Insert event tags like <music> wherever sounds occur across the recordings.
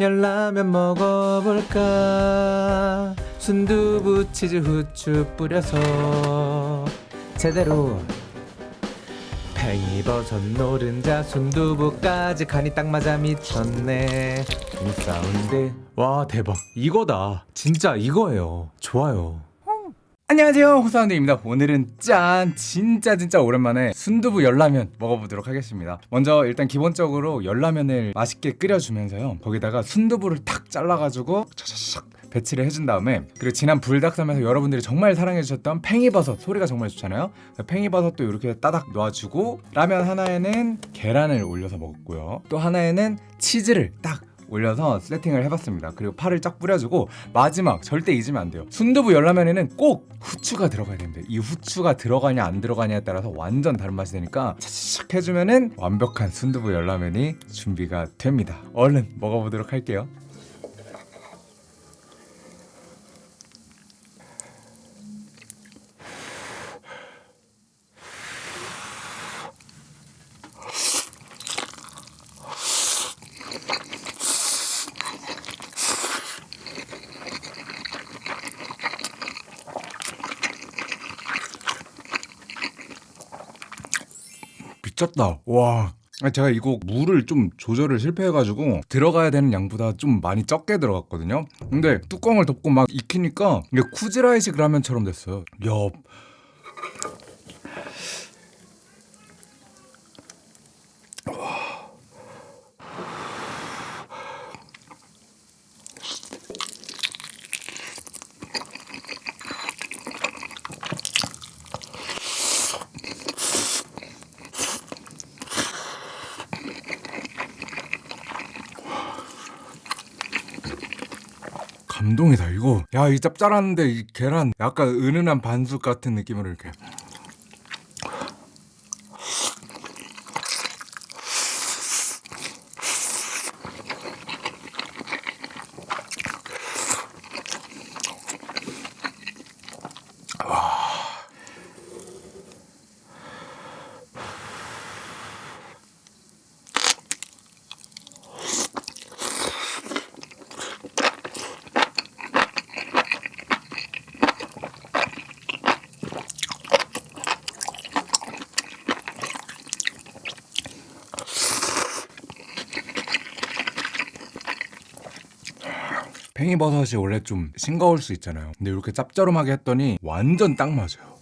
열라면 먹어볼까? 순두부 치즈 후추 뿌려서 제대로 팽이버섯 노른자 순두부까지 간이 딱 맞아 미쳤네. 이 사운드. 와 대박. 이거다. 진짜 이거예요. 좋아요 안녕하세요 호사운드입니다. 오늘은 짠 진짜 진짜 오랜만에 순두부 열라면 먹어보도록 하겠습니다. 먼저 일단 기본적으로 열라면을 맛있게 끓여주면서요. 거기다가 순두부를 탁 잘라가지고 차차샥 배치를 해준 다음에 그리고 지난 불닭섬에서 여러분들이 정말 사랑해주셨던 팽이버섯 소리가 정말 좋잖아요. 팽이버섯도 이렇게 따닥 놓아주고 라면 하나에는 계란을 올려서 먹었고요. 또 하나에는 치즈를 딱 올려서 세팅을 해봤습니다. 그리고 파를 쫙 뿌려주고 마지막 절대 잊으면 안 돼요. 순두부 열라면에는 꼭 후추가 들어가야 됩니다. 이 후추가 들어가냐 안 들어가냐에 따라서 완전 다른 맛이 되니까 차차샥 해주면은 완벽한 순두부 열라면이 준비가 됩니다. 얼른 먹어보도록 할게요. 미쳤다. 와. 제가 이거 물을 좀 조절을 실패해가지고 들어가야 되는 양보다 좀 많이 적게 들어갔거든요. 근데 뚜껑을 덮고 막 익히니까 이게 쿠지라이식 라면처럼 됐어요. 야, 감동이다 이거. 야, 이 짭짤한데 이 계란 약간 은은한 반숙 같은 느낌으로 이렇게. 팽이버섯이 원래 좀 싱거울 수 있잖아요. 근데 이렇게 짭조름하게 했더니 완전 딱 맞아요.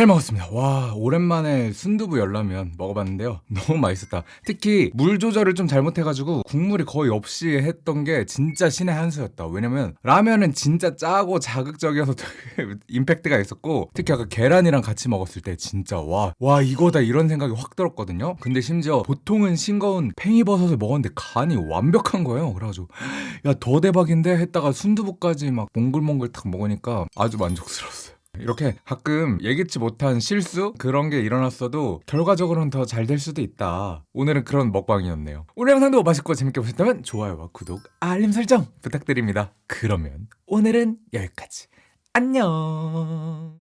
잘 먹었습니다. 와, 오랜만에 순두부 열라면 먹어봤는데요. <laughs> 너무 맛있었다. 특히 물 조절을 좀 잘못해가지고 국물이 거의 없이 했던 게 진짜 신의 한 수였다. 왜냐면 라면은 진짜 짜고 자극적이어서 되게 <laughs> 임팩트가 있었고 특히 아까 계란이랑 같이 먹었을 때 진짜 와, 와 이거다 이런 생각이 확 들었거든요. 근데 심지어 보통은 싱거운 팽이버섯을 먹었는데 간이 완벽한 거예요. 그래가지고 <gasps> 야 더 대박인데 했다가 순두부까지 막 몽글몽글 탁 먹으니까 아주 만족스러웠어요. 이렇게 가끔 예기치 못한 실수 그런 게 일어났어도 결과적으로는 더 잘 될 수도 있다. 오늘은 그런 먹방이었네요. 오늘 영상도 맛있고 재밌게 보셨다면 좋아요와 구독, 알림 설정 부탁드립니다. 그러면 오늘은 여기까지. 안녕.